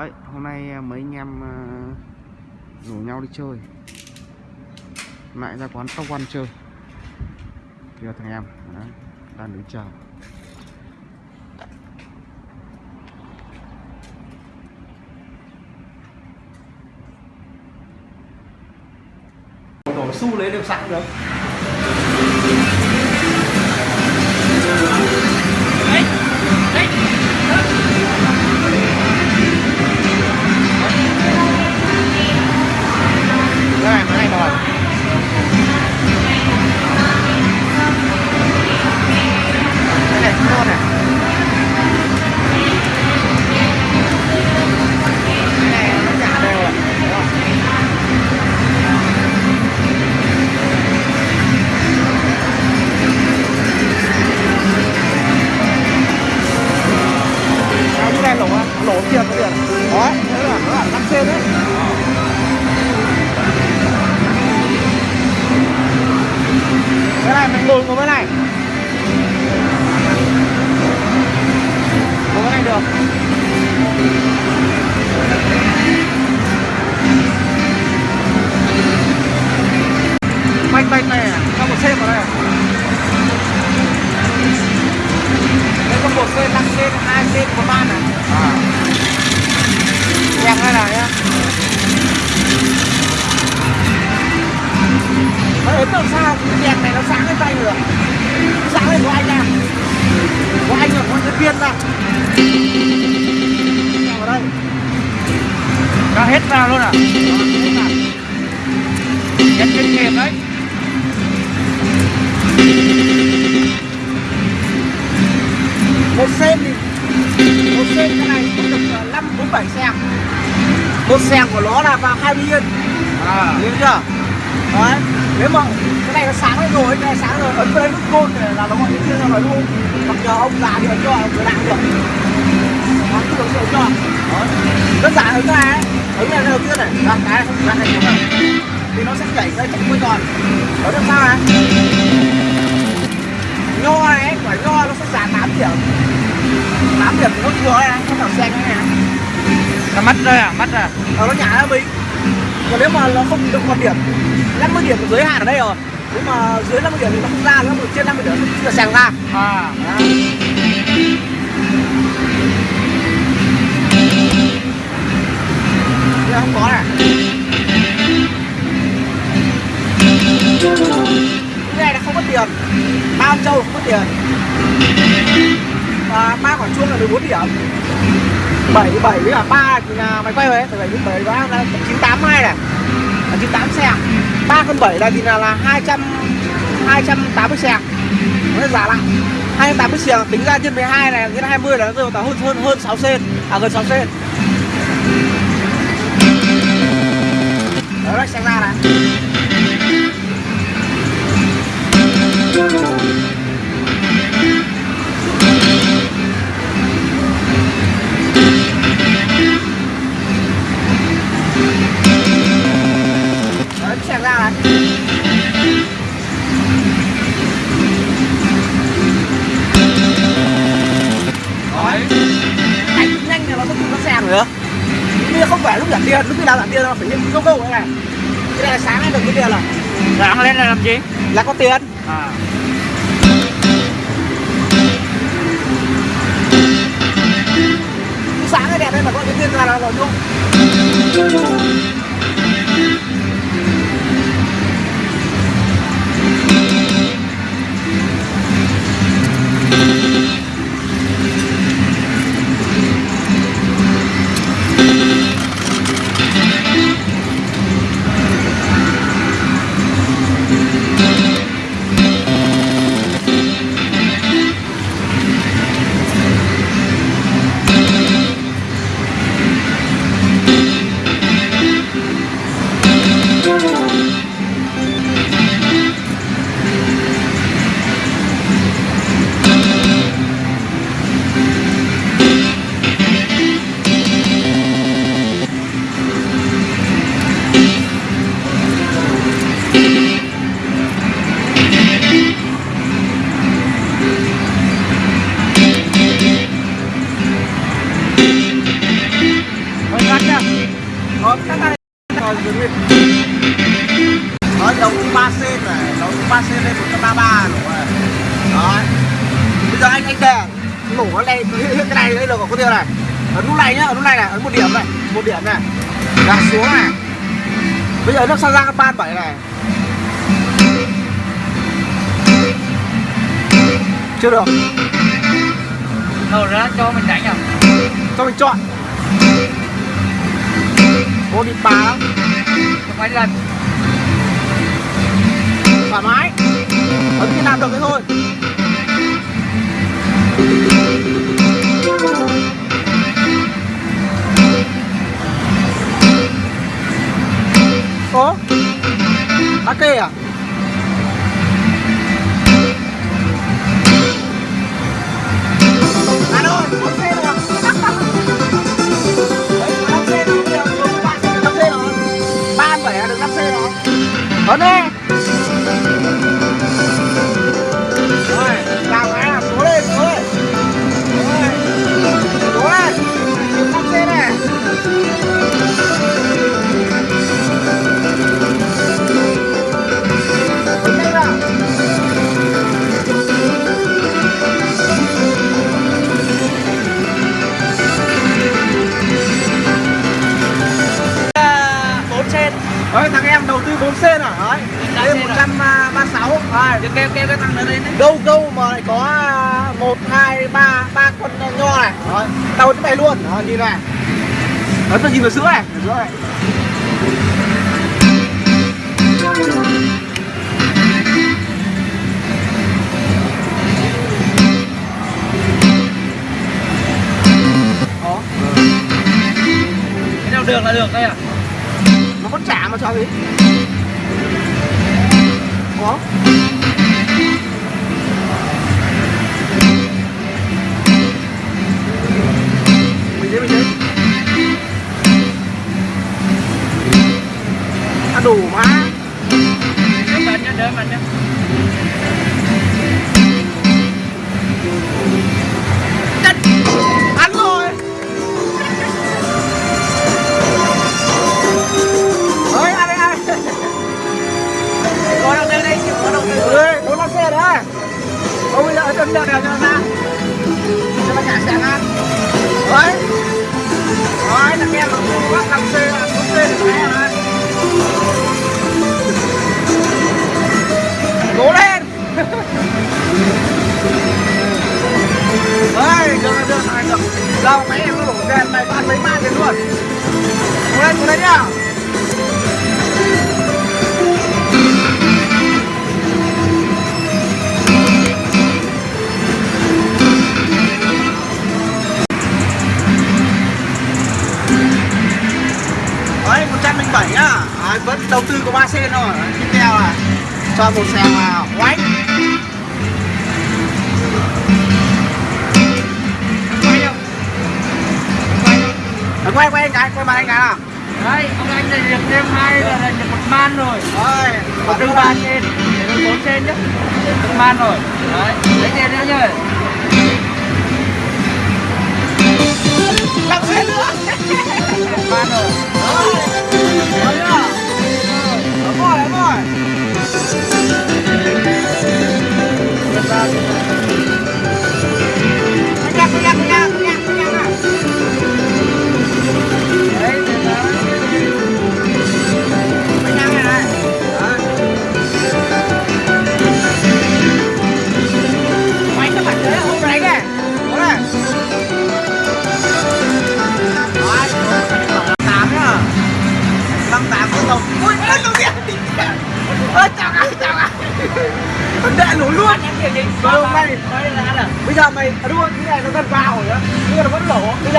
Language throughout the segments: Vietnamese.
Đấy, hôm nay à, mấy anh em à, rủ nhau đi chơi. Lại ra quán Top One chơi. Kìa thằng em, đấy, đang đứng chờ. Đổ xu lấy được sẵn được. Cái này, cái này rồi Cái này cũng ngon này. Cho hết vào luôn à? Nhân chuyên nghiệp đấy? Một sen thì một sen cái này cũng được năm bốn bảy sen một sen của nó là vào 20 yên. À. Hiểu chưa? Đấy. Nếu mà cái này nó sáng lên rồi cái này sáng rồi ấn vào đây nút côn này là nó gọi điện ra rồi luôn. Mặc nhờ ông già thì ấn cho ông người đang được. Nó cứ được cho. Đấy. đơn giản ấn cái này ấn này đầu tiên này. Là cái ra thành này thì nó sẽ chảy ra chạy quay tròn đó được sao này? Nho này quả nho nó sẽ giảm 8 điểm. 8 điểm thì nó thừa này phải xe cái này. Nó mất rồi à? Mất à? Ờ, nó nhả ra mình còn nếu mà nó không được một điểm 50 điểm giới hạn ở đây rồi. Nếu mà dưới 50 điểm thì nó không ra nữa mà trên 50 điểm nó sàng ra. À nữa không có này cái này là không có tiền. Bao châu không có tiền. Và ba quả chuông là 14 điểm. 7 7 với cả 3 thì là mày quay về 7 với 7 và là 982 này. Là 98 xe. 3 cân 7 là thì là là 200 280 xe. Nó giả lại 280 xe, tính ra trên 12 này trên 20 là nó rơi vào tầm hơn hơn hơn 6 sen à gần 6 sen đó sang ra này Đấy, xe ra này đấy nhanh thì nó không nó xe nữa kia không phải lúc giảm tiền lúc nào giảm tiền nó phải nhìn câu câu này cái này là sáng lên được cái tiền là sáng lên là làm gì là có tiền à. sáng cái đẹp đây mà có cái tiền là là rồi luôn Chưa được. Đầu ra cho mình đánh à? Cho mình chọn. Ô đi bà lắm. Cho mấy lần. Thoải mái. Ấn khi làm được thế thôi. Có bác kê à đó đi. Rồi, làm cái à, cố lên, cố lên. Rồi, cố lên. Đừng xe này. Đấy tôi nhìn vào sữa này. Vào sữa này được là được đây à? Nó vẫn trả mà cho gì có lăn xe đấy Ông bây giờ chân đợi đèo cho ra Cho nó trả xe ăn. Đấy Đấy, thằng em nó bắt làm bốn xe thì phải rồi Cố lên! Đấy, được được được, này được Đâu, máy em nó đổ tiền này, bán mấy ba tiền luôn. Cố lên, cố lên nhá. Vẫn đầu tư có 3 sen thôi. Tiếp theo là cho một xèo vào Oánh Quay Quay anh cái, quay mặt anh cái nào. Đấy, ông anh này được thêm hai là được một man rồi. Đấy, Một đường ba trên, bốn trên nhá Được man rồi. Đấy, lấy tiền nữa nhá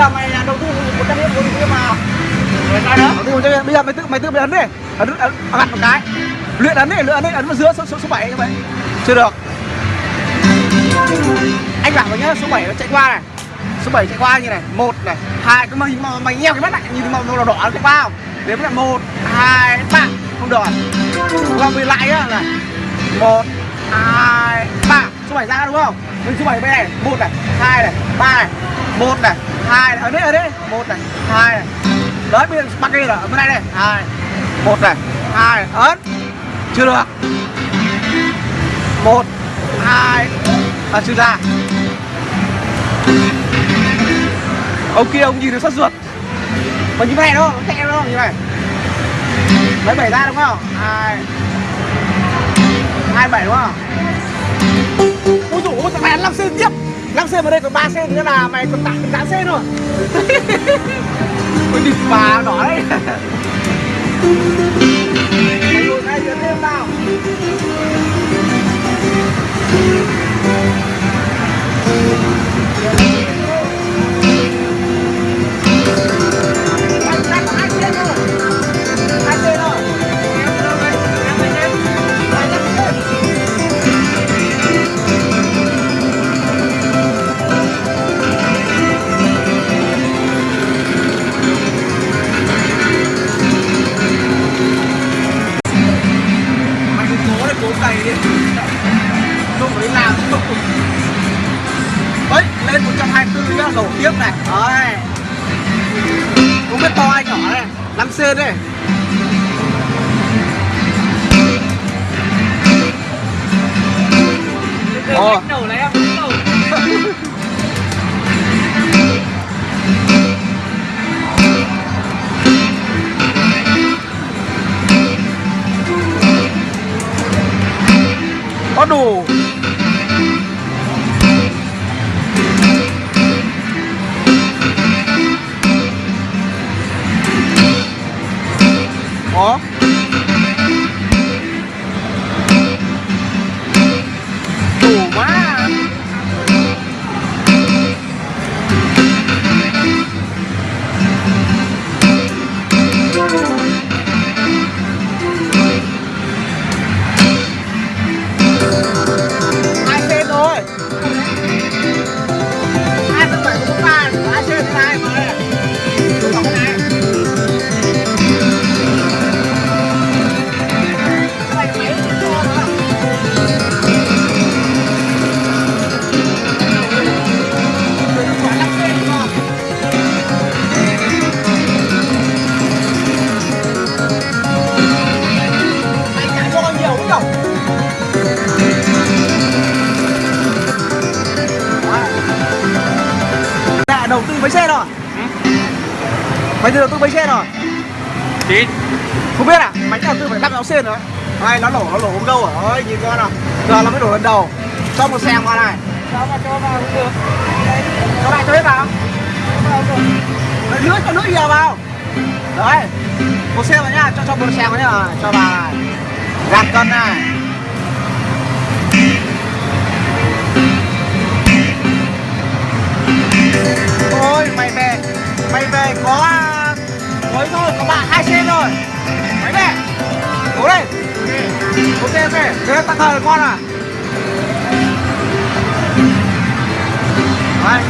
giờ mày đầu tư một trăm triệu một vào đầu tư một trăm bây giờ mày tự mày tự mày ấn đi. Ấn ấn ấn một cái. Luyện ấn đi luyện ấn đi ấn vào giữa số số, số bảy như vậy. Chưa được. Anh bảo mày nhá số 7 nó chạy qua này. Số 7 chạy qua như này một này hai cái mày mày, mày nheo cái mắt lại nhìn màu màu đỏ đỏ nó chạy qua không? Đến là một hai ba. Không đỏ qua về lại á này. Một hai ba. Số 7 ra đúng không? Mình số 7 bên này một này hai này ba này một này hai ở đây ở đây một này. Hai này. Đấy, bây giờ bắt cái là ở bên này này hai một này. Hai ấn. Chưa được. Một. Hai. À chưa ra. Ông kia ông nhìn được sốt ruột. Còn như này đâu không đó, như này lấy bảy ra đúng không? Hai. Hai bảy đúng không? Ôi dồi ôi mày ăn 5 sư tiếp. 5 xe vào đây còn 3 xe nữa là mày còn tặng 8 xe rồi ôi địt bà đỏ đấy. Mày ngồi ngay giữa thêm nào. Này 5 c đây Từ Ồ. cách đầu này em đúng đầu. có đủ đầu tư mấy xe rồi? Mày đầu tư mấy xe rồi? Chín. Không biết à? Mày đầu tư phải đắp áo sen nữa Đây, nó nổ, nó nổ không đâu? Ôi, nhìn coi nào Giờ nó mới đổ lần đầu Cho một xe qua này Sao mà cho vào cũng được. Cho bạn cho hết vào Cho vào rồi. Nước, cho nước nhiều vào Đấy Một xe vào nhá, cho cho một xe vào nhá Cho vào này Gạt cân này Ôi, mày về Mày về có Mới thôi, có bạn hai xe rồi. Mày về Cố lên Ok, ok Thế tặng thời con à. Đấy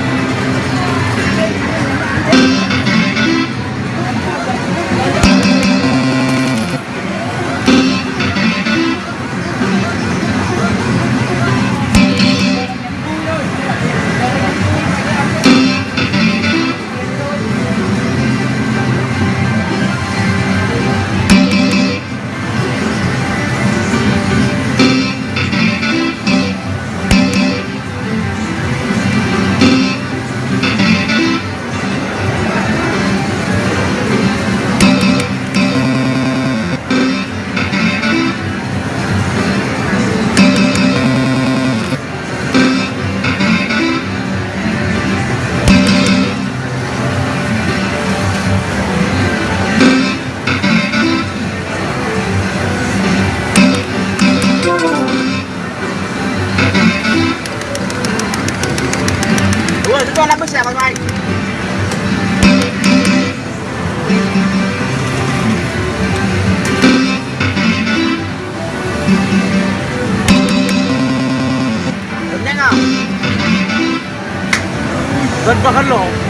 Gần vào khăn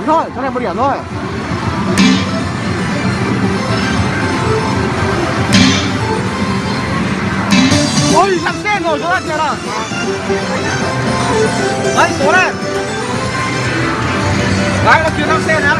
điểm thôi chỗ này một điểm thôi. Ôi lặng xe rồi chỗ này kìa nào. Đấy số lên, đấy là chuyến lặng xe đấy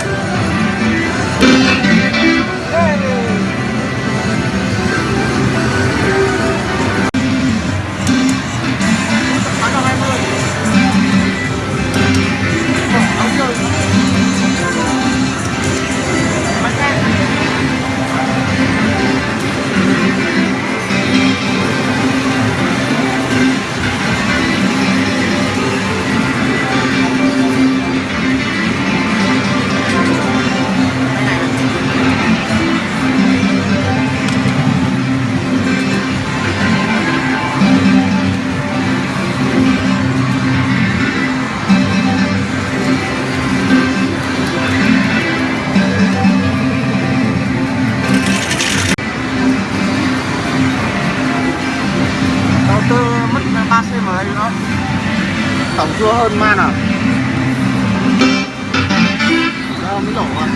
tổng chưa hơn man à Đâu, mới đổ rồi.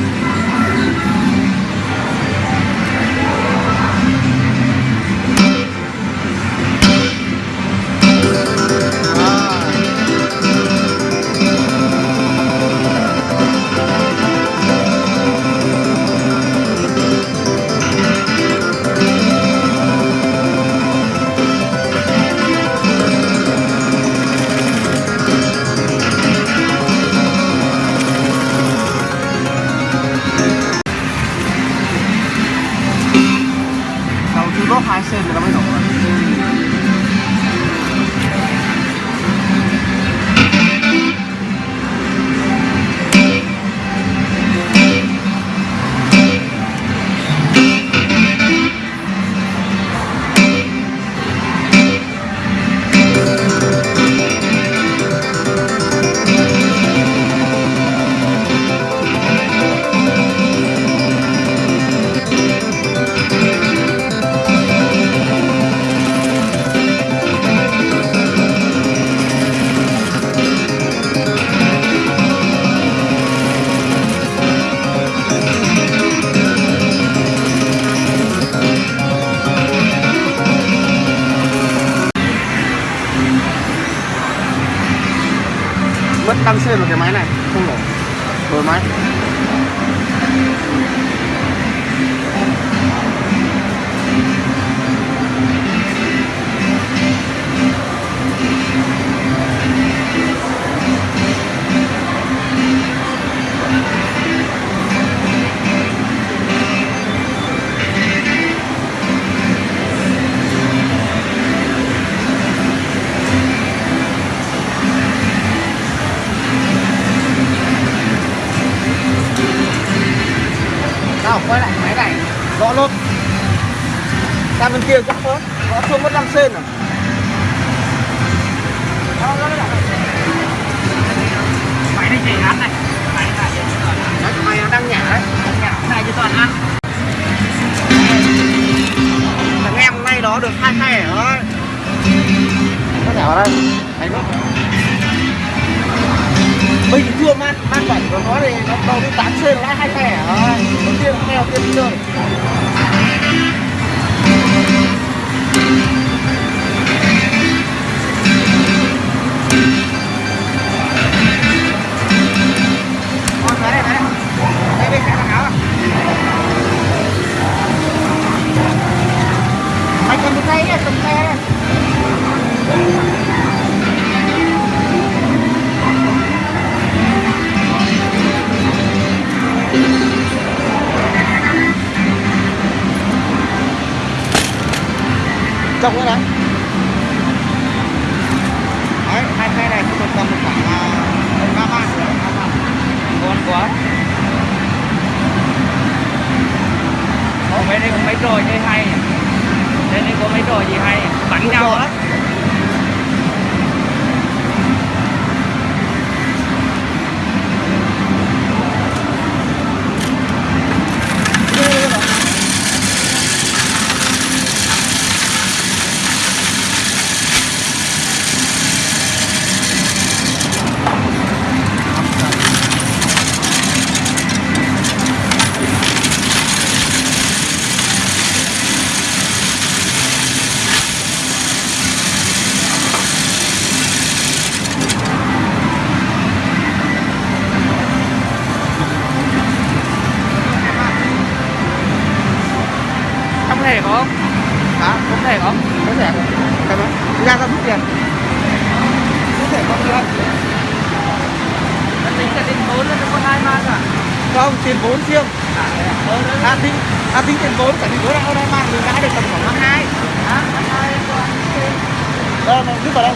hai hai ở đây. Có thể ở đây. Anh mất bình thường man man bảy của nó thì nó đầu đến tám c nó hai hai thẻ đầu tiên theo tiên chơi. Trong cái đấy đấy hai cây này cũng được tầm khoảng ba ba. Ngon quá. Ồ, mấy đây có mấy trò chơi hay? Đây đây có mấy trò gì hay bắn nhau á không? Hả? Có thể không? Có thẻ không? Ra ra rút tiền. Rút thẻ không được. Nó tính cả tiền vốn nó có hai mang cả. Không, tiền vốn riêng. À, à ờ, tính à tính à, tiền vốn cả tiền vốn là hôm nay mang được đã được tầm khoảng năm hai. Hả? Năm hai Đâu, rút vào đâu?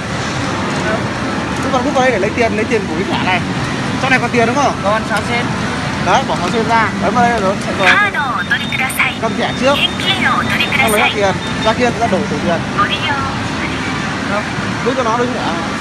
Rút vào rút vào đây để lấy tiền, lấy tiền của cái thẻ này. trong này còn tiền đúng không? Còn 6 sen. Đấy, bỏ 6 sen ra. Ấn vào đây rồi được. Rồi. À, cầm thẻ trước. Xong lấy ra tiền. Ra tiền ra đổi tiền. Đúng cho nó đúng ạ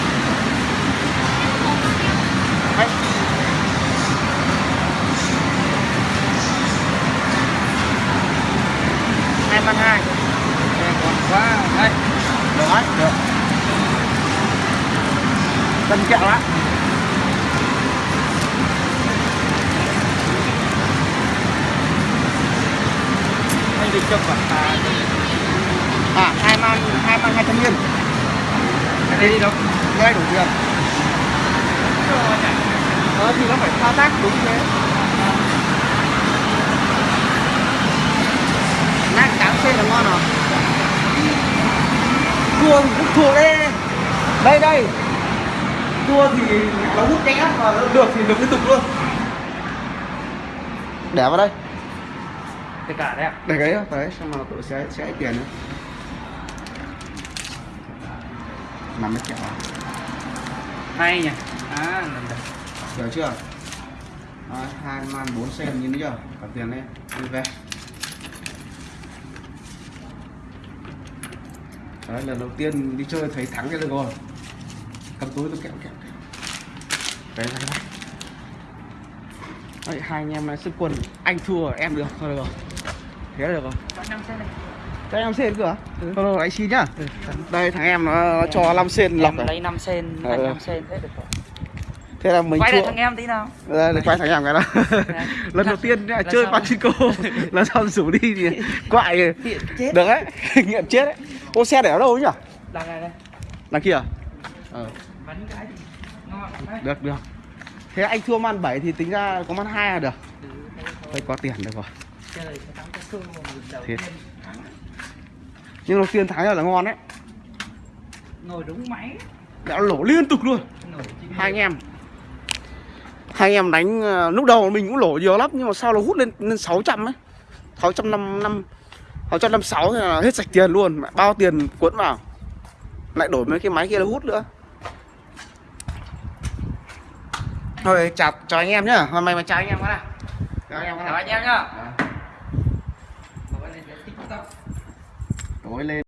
Cho quả à, à hai man hai man hai trăm viên. Cái đây đi đâu? đây đủ tiền. Ờ thì nó phải thao tác đúng thế. Nát cám xe là ngon rồi. Cua thì hút thua đây đây đây. Cua thì nó hút mà nó được thì được liên tục luôn. Để vào đây Tất cả đấy ạ. để cái đấy đấy xong rồi tụi sẽ sẽ tiền nữa nằm mấy kẹo à? Hay nhỉ? À, lần đầu. Hiểu chưa? Đấy, hai man bốn sen nhìn thấy chưa? Cả tiền đây, đi về. Đấy, lần đầu tiên đi chơi thấy thắng cái được rồi. Cầm túi tôi kẹo kẹo. Đấy, đấy, đấy. Đấy, hai anh em này sức quân, anh thua em được, thôi được rồi. Thế được rồi. Có 5 sen này. Cho em sen cửa. Ừ. Thôi anh xin nhá. Ừ. Đây thằng em nó, nó cho 5 sen lọc lấy 5 sen, Ừ. anh 5 sen thế được rồi. Thế là mình Quay lại thằng em tí nào. Đây, quay thằng em cái đó Đấy. lần đầu tiên Lần chơi. Pachinko lần sau rủ đi thì quại chết. được đấy nghiện chết đấy ô xe để ở đâu ấy nhỉ Đằng này đây. đằng kia à? ờ Bắn cái thì ngon. Đấy. được được thế anh thua man 7 thì tính ra có man 2 là được Ừ, thôi. thôi có tiền được rồi Tiên. nhưng đầu tiên thắng là ngon đấy. Ngồi đúng máy. đã lỗ liên tục luôn. Hai anh em. Hai anh em đánh ờ, lúc đầu mình cũng lỗ nhiều lắm nhưng mà sau nó hút lên lên 600 ấy. 605 năm 656 thì là hết sạch tiền luôn. Bao tiền cuốn vào. Lại đổi mấy cái máy kia nó hút nữa. Thôi chào chào anh em nhá. Hôm nay mà chào anh em cái nào. Chào anh em Chào nào. Anh em nhá. Một cái lên TikTok tối lên.